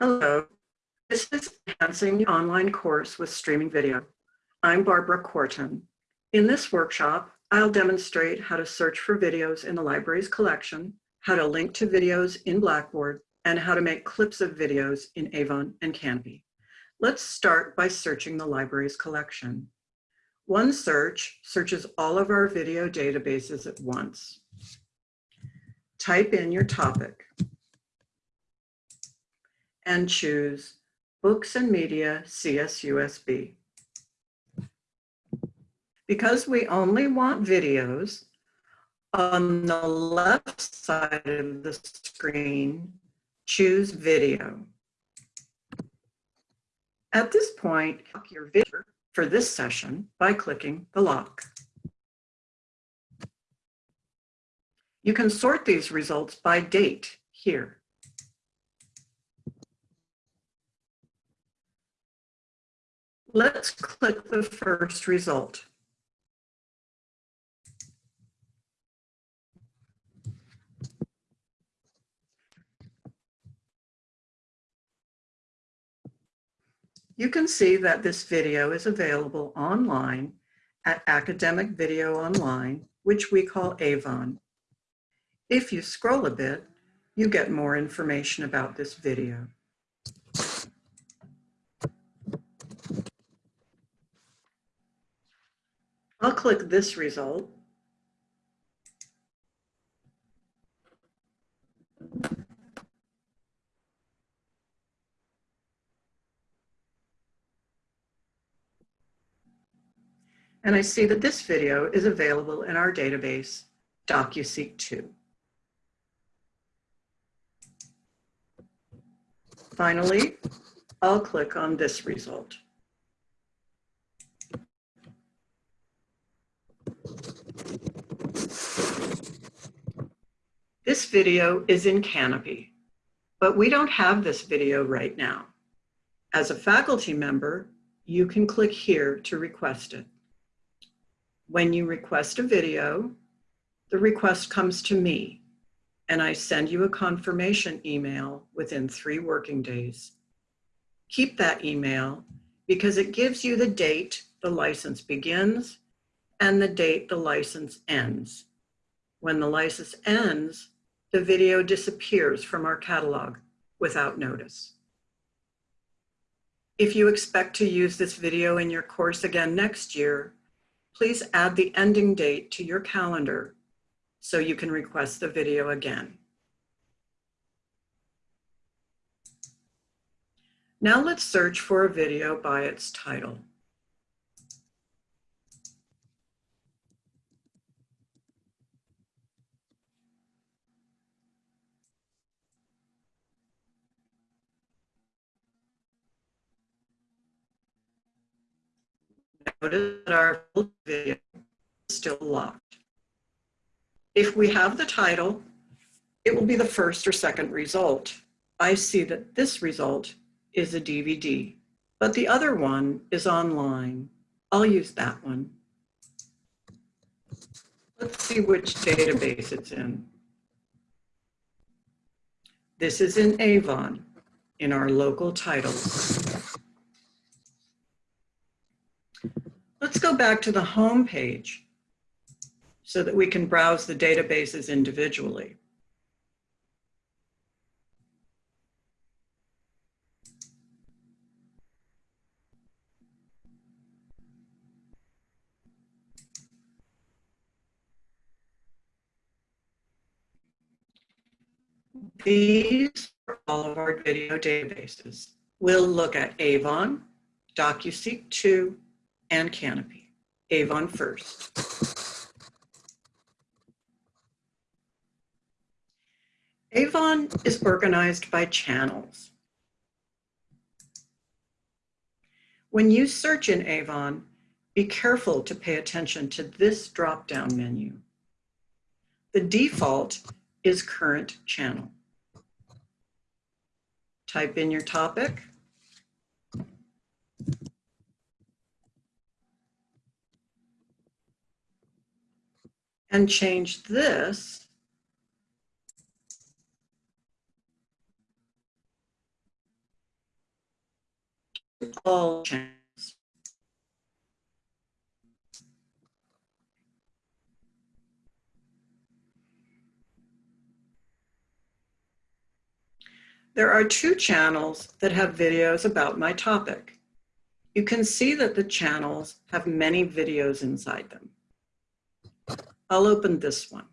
Hello, this is Enhancing the Online Course with Streaming Video. I'm Barbara Corton. In this workshop, I'll demonstrate how to search for videos in the library's collection, how to link to videos in Blackboard, and how to make clips of videos in Avon and Kanopy. Let's start by searching the library's collection. One search searches all of our video databases at once. Type in your topic and choose Books and Media CSUSB. Because we only want videos, on the left side of the screen, choose Video. At this point, lock your video for this session by clicking the lock. You can sort these results by date here. Let's click the first result. You can see that this video is available online at Academic Video Online, which we call Avon. If you scroll a bit, you get more information about this video. I'll click this result. And I see that this video is available in our database, DocuSeek 2. Finally, I'll click on this result. This video is in Kanopy, but we don't have this video right now. As a faculty member, you can click here to request it. When you request a video, the request comes to me and I send you a confirmation email within three working days. Keep that email because it gives you the date the license begins and the date the license ends. When the license ends, the video disappears from our catalog without notice. If you expect to use this video in your course again next year, please add the ending date to your calendar so you can request the video again. Now let's search for a video by its title. Notice that our video is still locked. If we have the title, it will be the first or second result. I see that this result is a DVD, but the other one is online. I'll use that one. Let's see which database it's in. This is in Avon, in our local titles. Let's go back to the home page so that we can browse the databases individually. These are all of our video databases. We'll look at Avon, DocuSeek 2, and Kanopy. Avon first. Avon is organized by channels. When you search in Avon, be careful to pay attention to this drop-down menu. The default is current channel. Type in your topic and change this all channels. There are two channels that have videos about my topic. You can see that the channels have many videos inside them. I'll open this one.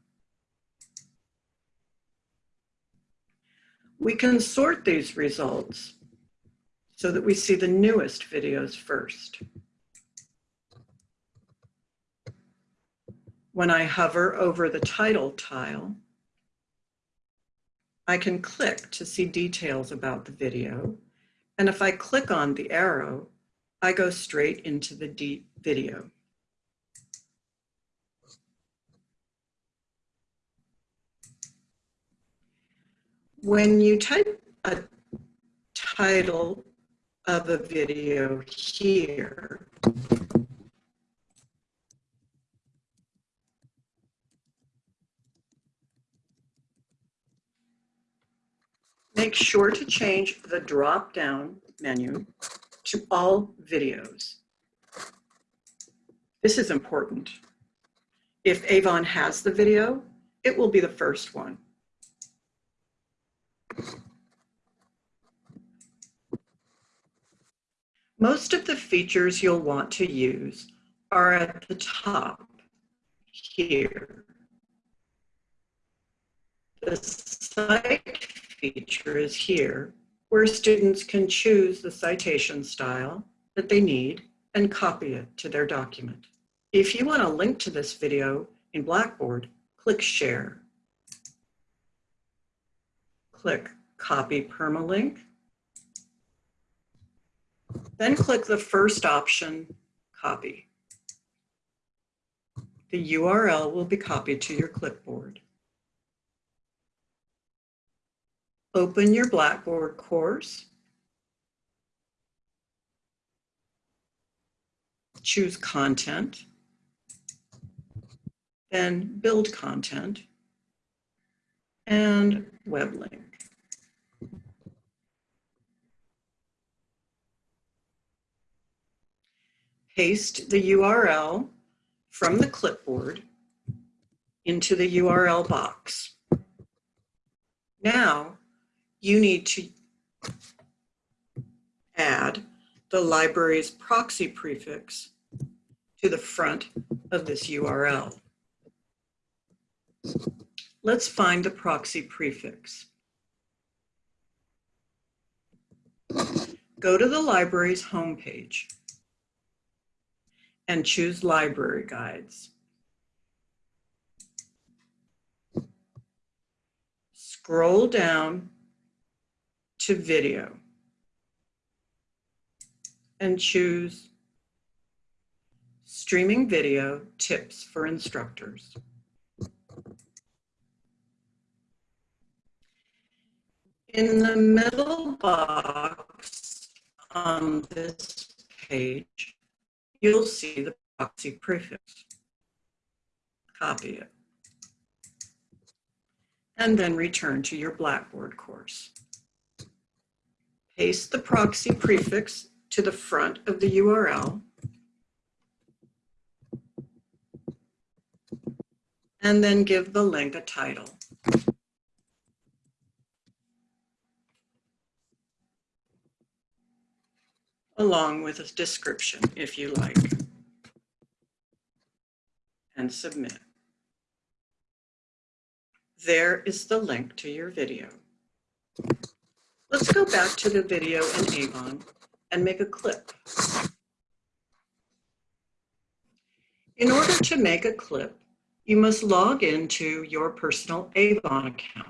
We can sort these results so that we see the newest videos first. When I hover over the title tile, I can click to see details about the video. And if I click on the arrow, I go straight into the video. When you type a title of a video here, make sure to change the drop-down menu to all videos. This is important. If Avon has the video, it will be the first one. Most of the features you'll want to use are at the top here. The cite feature is here, where students can choose the citation style that they need and copy it to their document. If you want to link to this video in Blackboard, click Share. Click Copy Permalink then click the first option, copy. The URL will be copied to your clipboard. Open your Blackboard course. Choose content, then build content and web link. Paste the URL from the clipboard into the URL box. Now you need to add the library's proxy prefix to the front of this URL. Let's find the proxy prefix. Go to the library's homepage and choose library guides. Scroll down to video and choose streaming video tips for instructors. In the middle box on this page, you'll see the proxy prefix. Copy it. And then return to your Blackboard course. Paste the proxy prefix to the front of the URL. And then give the link a title. Along with a description if you like, and submit. There is the link to your video. Let's go back to the video in Avon and make a clip. In order to make a clip, you must log into your personal Avon account.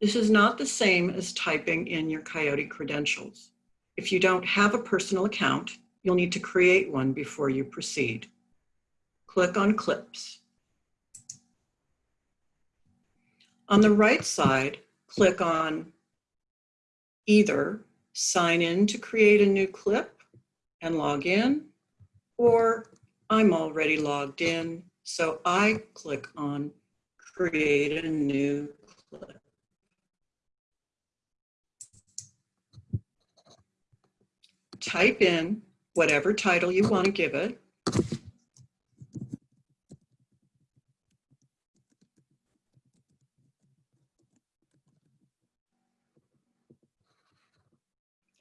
This is not the same as typing in your Coyote credentials. If you don't have a personal account, you'll need to create one before you proceed. Click on Clips. On the right side, click on either sign in to create a new clip and log in, or I'm already logged in, so I click on create a new clip. Type in whatever title you want to give it.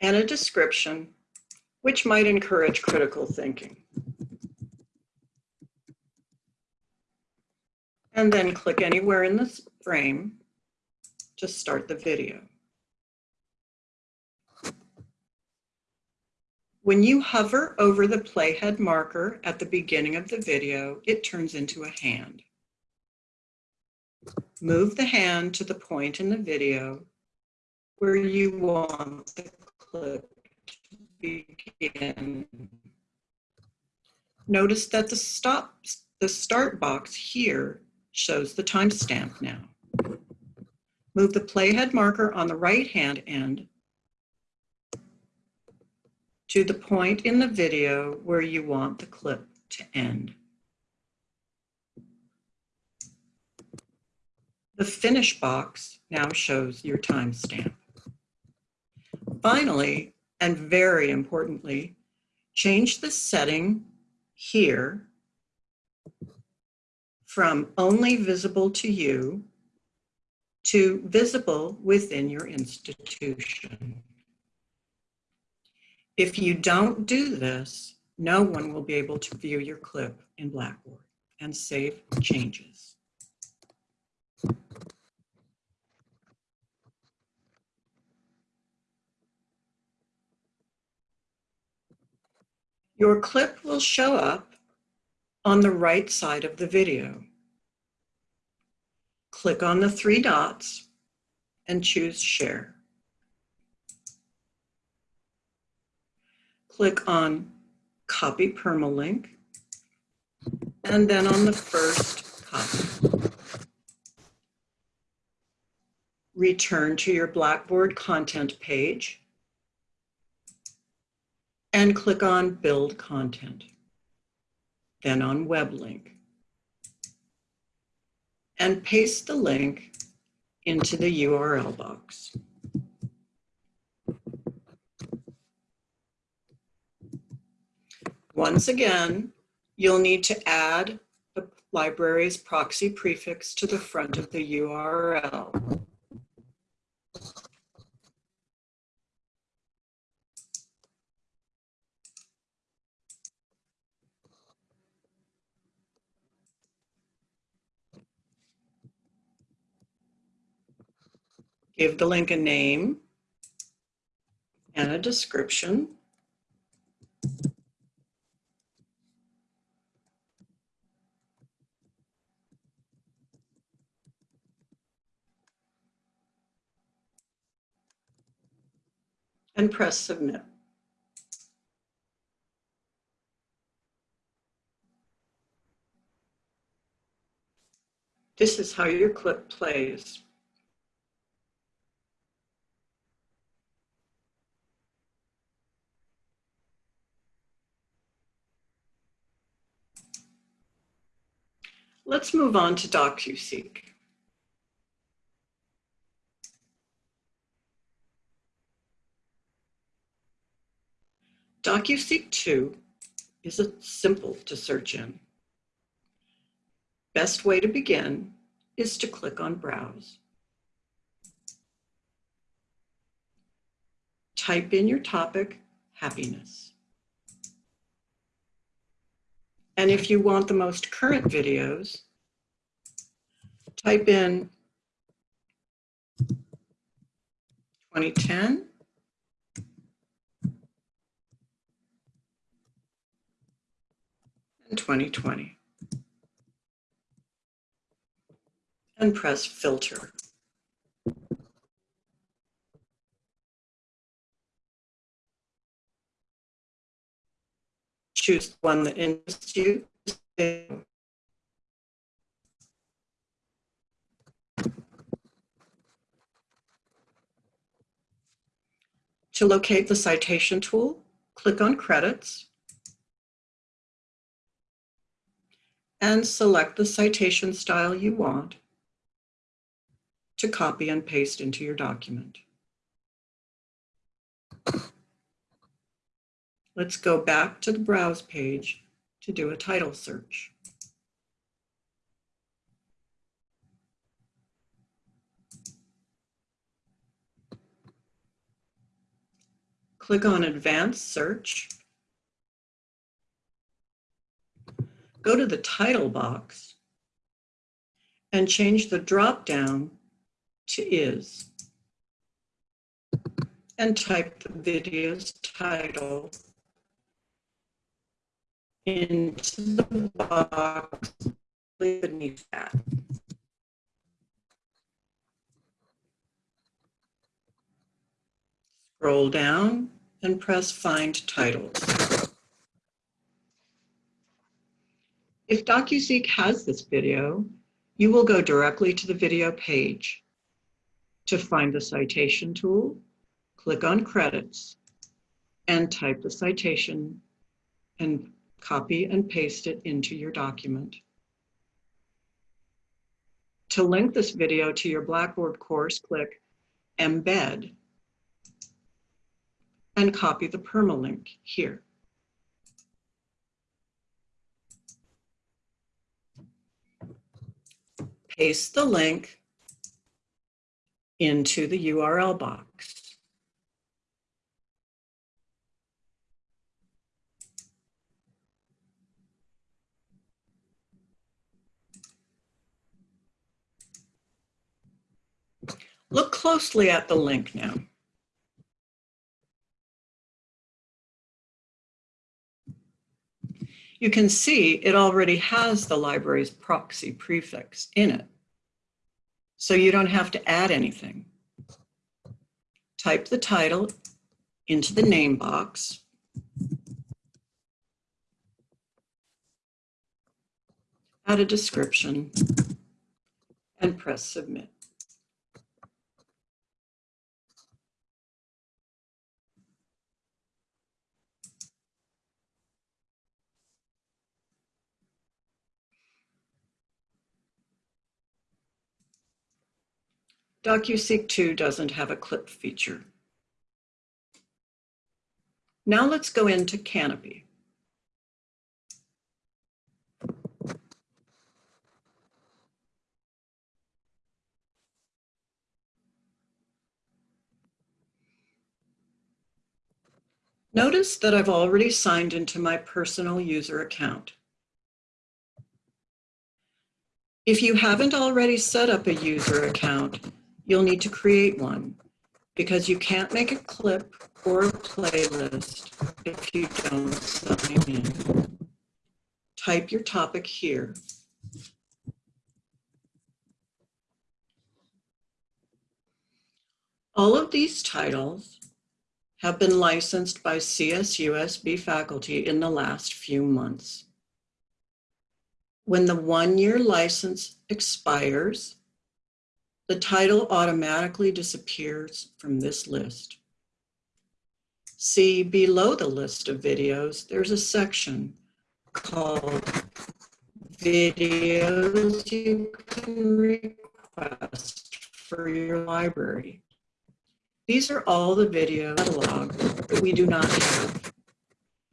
And a description, which might encourage critical thinking. And then click anywhere in this frame to start the video. When you hover over the playhead marker at the beginning of the video, it turns into a hand. Move the hand to the point in the video where you want the clip to begin. Notice that the stop, the start box here shows the timestamp now. Move the playhead marker on the right hand end to the point in the video where you want the clip to end. The finish box now shows your timestamp. Finally, and very importantly, change the setting here from only visible to you to visible within your institution. If you don't do this, no one will be able to view your clip in Blackboard and save changes. Your clip will show up on the right side of the video. Click on the three dots and choose Share. Click on copy permalink, and then on the first copy. Return to your Blackboard content page and click on Build Content, then on Web Link. And paste the link into the URL box. Once again, you'll need to add the library's proxy prefix to the front of the URL. Give the link a name and a description. And press submit. This is how your clip plays. Let's move on to DocuSeek. DocuSeek 2 is a simple to search in. Best way to begin is to click on Browse. Type in your topic, happiness. And if you want the most current videos, type in 2010 2020. And press filter. Choose one that interests you. To locate the citation tool, click on credits and select the citation style you want to copy and paste into your document. Let's go back to the browse page to do a title search. Click on Advanced Search. Go to the title box and change the drop-down to is and type the video's title into the box beneath that. Scroll down and press Find Titles. If DocuSeek has this video, you will go directly to the video page. To find the citation tool, click on Credits and type the citation and copy and paste it into your document. To link this video to your Blackboard course, click Embed and copy the permalink here. Paste the link into the URL box. Look closely at the link now. You can see it already has the library's proxy prefix in it. So you don't have to add anything. Type the title into the name box. Add a description and press submit. DocuSeek 2 doesn't have a clip feature. Now let's go into Kanopy. Notice that I've already signed into my personal user account. If you haven't already set up a user account, you'll need to create one because you can't make a clip or a playlist if you don't sign in. Type your topic here. All of these titles have been licensed by CSUSB faculty in the last few months. When the one-year license expires, the title automatically disappears from this list. See below the list of videos, there's a section called videos you can request for your library. These are all the video catalog that we do not have.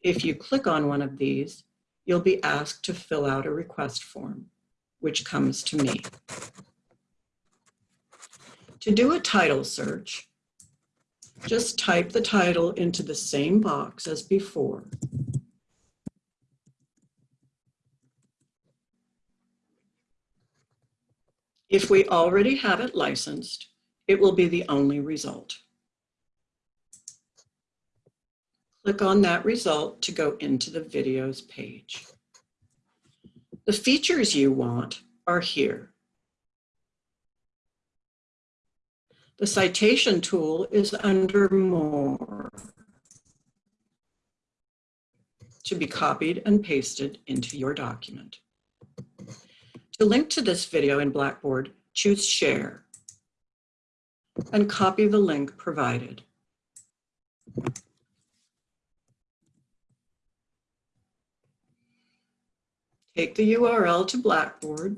If you click on one of these, you'll be asked to fill out a request form, which comes to me. To do a title search, just type the title into the same box as before. If we already have it licensed, it will be the only result. Click on that result to go into the videos page. The features you want are here. The citation tool is under More to be copied and pasted into your document. To link to this video in Blackboard, choose Share and copy the link provided. Take the URL to Blackboard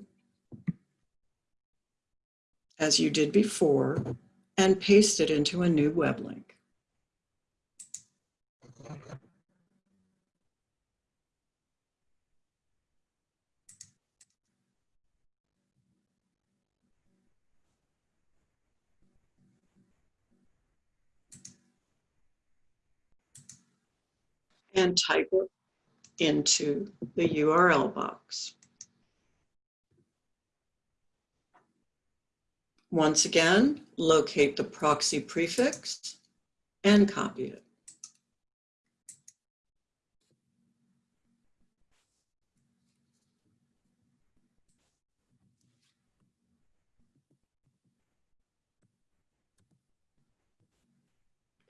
as you did before and paste it into a new web link. and type it into the URL box. Once again, locate the proxy prefix and copy it.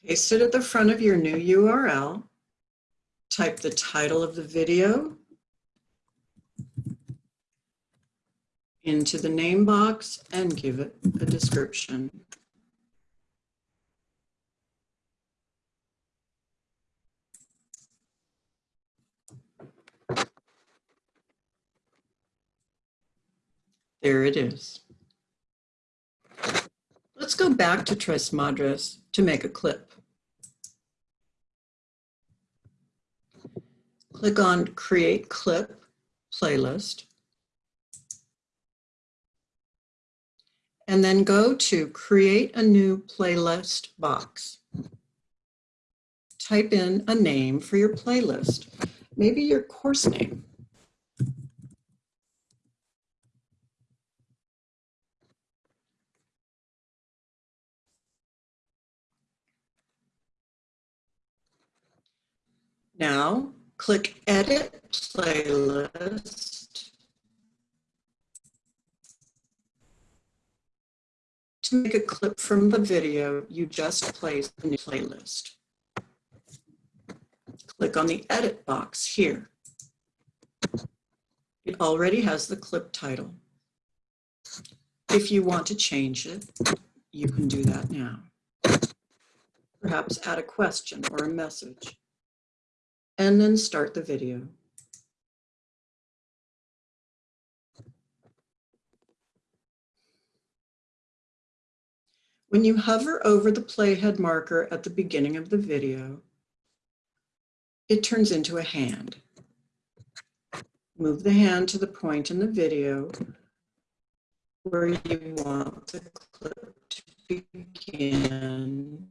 Paste it at the front of your new URL. Type the title of the video into the name box and give it a description. There it is. Let's go back to Tres Madres to make a clip. Click on Create Clip Playlist. And then go to Create a New Playlist box. Type in a name for your playlist, maybe your course name. Now, click Edit Playlist to make a clip from the video you just placed in the playlist. Click on the Edit box here. It already has the clip title. If you want to change it, you can do that now. Perhaps add a question or a message and then start the video. When you hover over the playhead marker at the beginning of the video, it turns into a hand. Move the hand to the point in the video where you want the clip to begin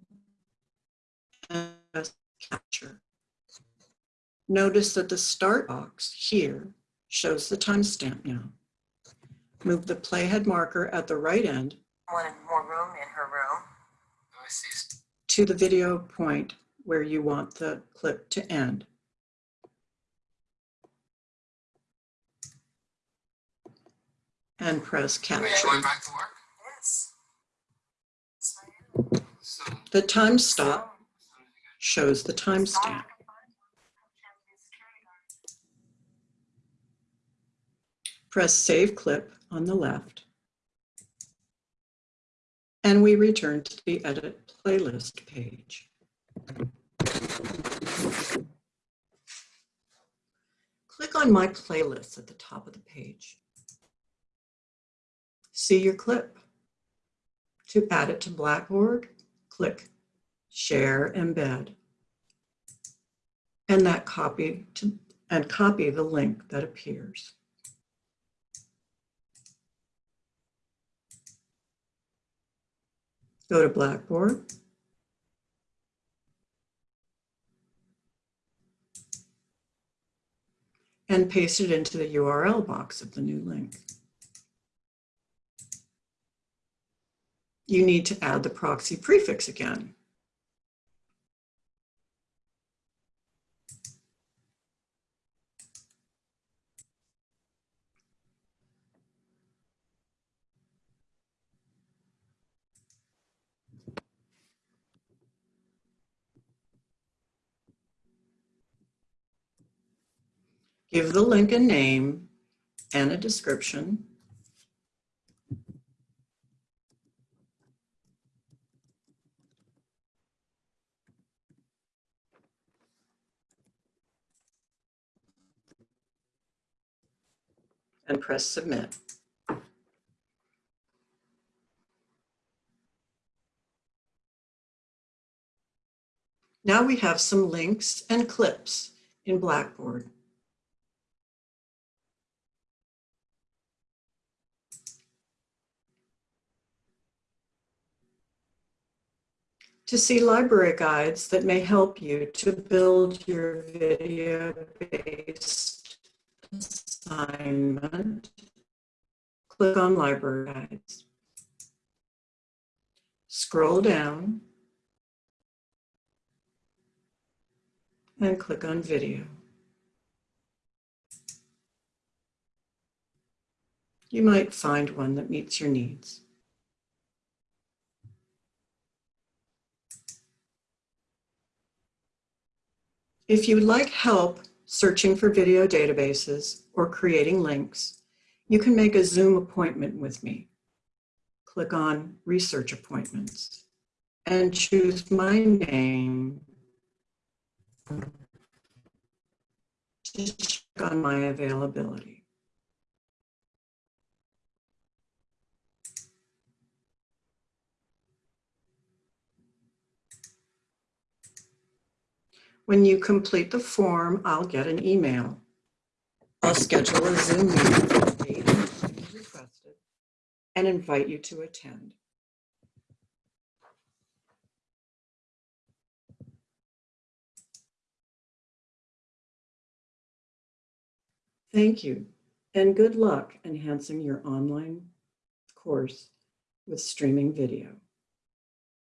and capture. Notice that the start box here shows the timestamp now. Move the playhead marker at the right end wanted more room in her room. Oh, I see. to the video point where you want the clip to end. And press Are you capture. going back to work? Yes. So, The time stop shows the timestamp. Press Save Clip on the left. And we return to the Edit Playlist page. Click on My Playlists at the top of the page. See your clip. To add it to Blackboard, click Share Embed. And that copy to and copy the link that appears. Go to Blackboard. And paste it into the URL box of the new link. You need to add the proxy prefix again. Give the link a name and a description. And press submit. Now we have some links and clips in Blackboard. To see library guides that may help you to build your video-based assignment, click on Library Guides. Scroll down and click on Video. You might find one that meets your needs. If you'd like help searching for video databases or creating links, you can make a Zoom appointment with me. Click on Research Appointments and choose my name to check on my availability. When you complete the form, I'll get an email. I'll schedule a Zoom meeting requested and invite you to attend. Thank you and good luck enhancing your online course with streaming video.